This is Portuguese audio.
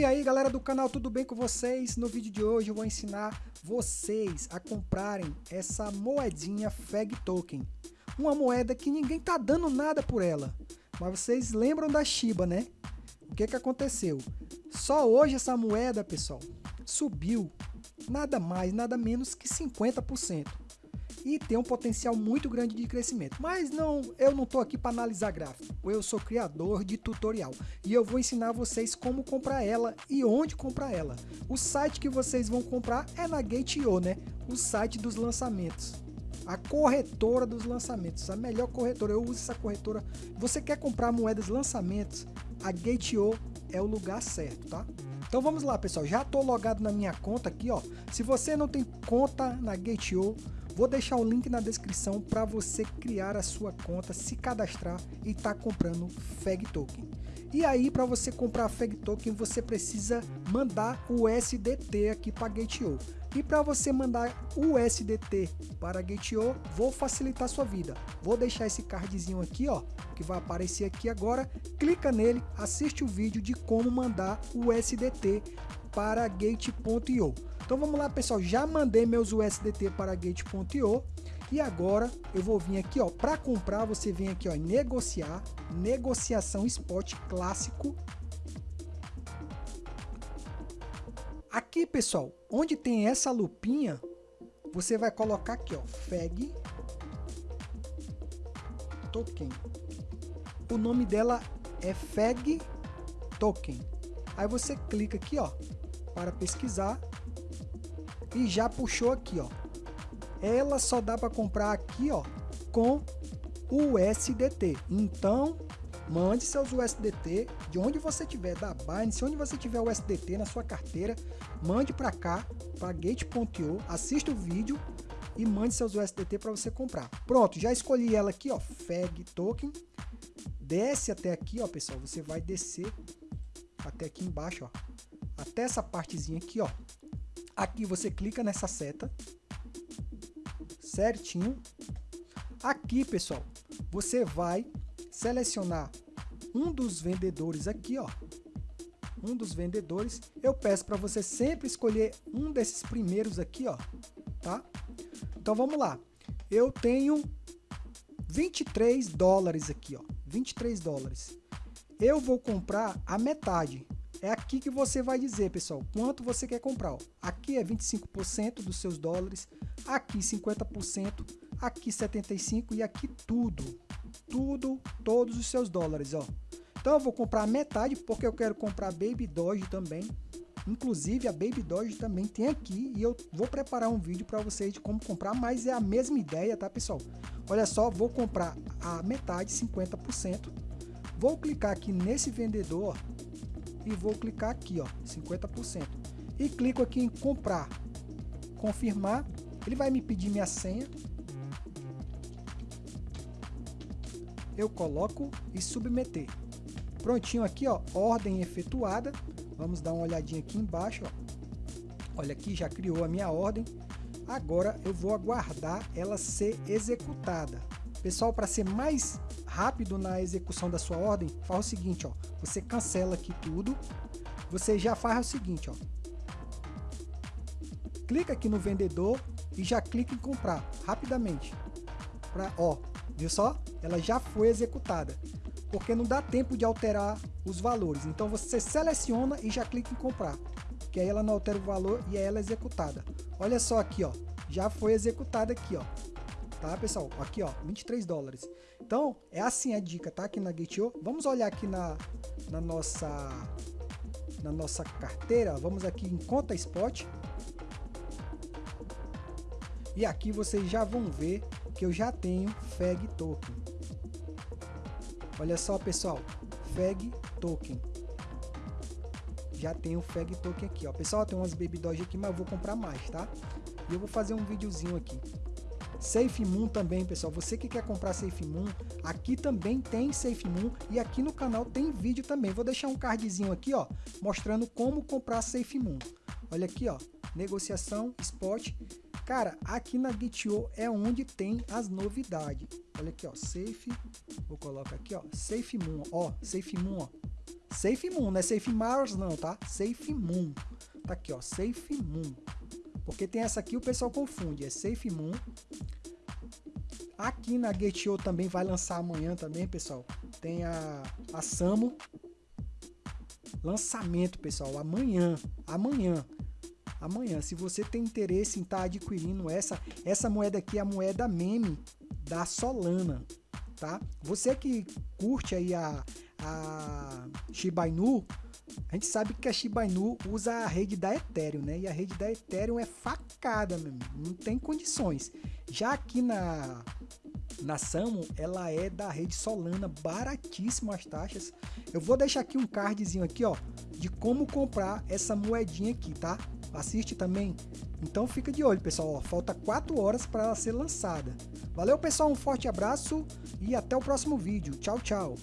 E aí galera do canal, tudo bem com vocês? No vídeo de hoje eu vou ensinar vocês a comprarem essa moedinha FEG Token. Uma moeda que ninguém tá dando nada por ela. Mas vocês lembram da Shiba, né? O que que aconteceu? Só hoje essa moeda, pessoal, subiu nada mais, nada menos que 50% e tem um potencial muito grande de crescimento. Mas não, eu não estou aqui para analisar gráfico, eu sou criador de tutorial e eu vou ensinar vocês como comprar ela e onde comprar ela. O site que vocês vão comprar é na Gate.io, né? O site dos lançamentos. A corretora dos lançamentos, a melhor corretora, eu uso essa corretora. Você quer comprar moedas lançamentos? A Gate.io é o lugar certo, tá? Então vamos lá, pessoal. Já estou logado na minha conta aqui, ó. Se você não tem conta na Gate.io, Vou deixar o link na descrição para você criar a sua conta, se cadastrar e tá comprando FEG Token. E aí, para você comprar FEG Token, você precisa mandar o SDT aqui para Gate.io. E para você mandar o SDT para Gate.io, vou facilitar sua vida. Vou deixar esse cardzinho aqui, ó, que vai aparecer aqui agora. Clica nele, assiste o vídeo de como mandar o SDT para Gate.io. Então vamos lá pessoal, já mandei meus USDT para Gate.io e agora eu vou vir aqui ó, para comprar você vem aqui ó, negociar, negociação spot clássico. Aqui pessoal, onde tem essa lupinha, você vai colocar aqui ó, FEG Token. O nome dela é FEG Token. Aí você clica aqui ó, para pesquisar e já puxou aqui, ó. Ela só dá para comprar aqui, ó, com o USDT. Então, mande seus USDT de onde você tiver, da Binance, onde você tiver USDT na sua carteira, mande para cá, para gate.io, assista o vídeo e mande seus USDT para você comprar. Pronto, já escolhi ela aqui, ó, FEG Token. Desce até aqui, ó, pessoal, você vai descer até aqui embaixo, ó, até essa partezinha aqui, ó, Aqui você clica nessa seta, certinho. Aqui, pessoal, você vai selecionar um dos vendedores aqui, ó. Um dos vendedores. Eu peço para você sempre escolher um desses primeiros aqui, ó, tá? Então vamos lá. Eu tenho 23 dólares aqui, ó. 23 dólares. Eu vou comprar a metade. É aqui que você vai dizer, pessoal, quanto você quer comprar. Ó. Aqui é 25% dos seus dólares, aqui 50%, aqui 75% e aqui tudo. Tudo, todos os seus dólares, ó. Então eu vou comprar metade porque eu quero comprar Baby Doge também. Inclusive a Baby Doge também tem aqui e eu vou preparar um vídeo para vocês de como comprar, mas é a mesma ideia, tá pessoal? Olha só, vou comprar a metade, 50%. Vou clicar aqui nesse vendedor, e vou clicar aqui, ó, 50%. E clico aqui em comprar, confirmar, ele vai me pedir minha senha. Eu coloco e submeter. Prontinho aqui, ó, ordem efetuada. Vamos dar uma olhadinha aqui embaixo, ó. Olha aqui, já criou a minha ordem. Agora eu vou aguardar ela ser executada. Pessoal, para ser mais rápido na execução da sua ordem, faz o seguinte, ó, você cancela aqui tudo, você já faz o seguinte, ó, clica aqui no vendedor e já clica em comprar rapidamente, pra, ó, viu só? Ela já foi executada, porque não dá tempo de alterar os valores, então você seleciona e já clica em comprar, que aí ela não altera o valor e é ela executada. Olha só aqui, ó, já foi executada aqui, ó, tá pessoal? Aqui ó, 23 dólares. Então é assim a dica, tá? Aqui na Gate.io. Vamos olhar aqui na, na nossa na nossa carteira. Vamos aqui em conta spot. E aqui vocês já vão ver que eu já tenho FEG token. Olha só pessoal, FEG token. Já tenho FEG token aqui, ó. Pessoal, tem umas Baby Doge aqui, mas eu vou comprar mais, tá? E eu vou fazer um videozinho aqui. Safe Moon também, pessoal. Você que quer comprar Safe Moon, aqui também tem Safe Moon e aqui no canal tem vídeo também. Vou deixar um cardzinho aqui, ó, mostrando como comprar Safe Moon. Olha aqui, ó, negociação, spot. Cara, aqui na Git.io é onde tem as novidades. Olha aqui, ó, Safe, vou colocar aqui, ó, Safe Moon, ó, Safe Moon, ó. Safe Moon, não é Safe Mars não, tá? Safe Moon. Tá aqui, ó, Safe Moon. Porque tem essa aqui o pessoal confunde, é Safe Moon. Aqui na Gate.io também vai lançar amanhã também, pessoal. Tem a, a Samo. Lançamento, pessoal, amanhã. Amanhã. Amanhã, se você tem interesse em estar tá adquirindo essa, essa moeda aqui a moeda meme da Solana, tá? Você que curte aí a, a Shiba Inu, a gente sabe que a Shiba Inu usa a rede da Ethereum, né? E a rede da Ethereum é facada, meu não tem condições. Já aqui na na Samo, ela é da rede Solana, baratíssimo as taxas. Eu vou deixar aqui um cardzinho aqui, ó, de como comprar essa moedinha aqui, tá? Assiste também. Então fica de olho, pessoal. Falta 4 horas para ela ser lançada. Valeu, pessoal. Um forte abraço e até o próximo vídeo. Tchau, tchau.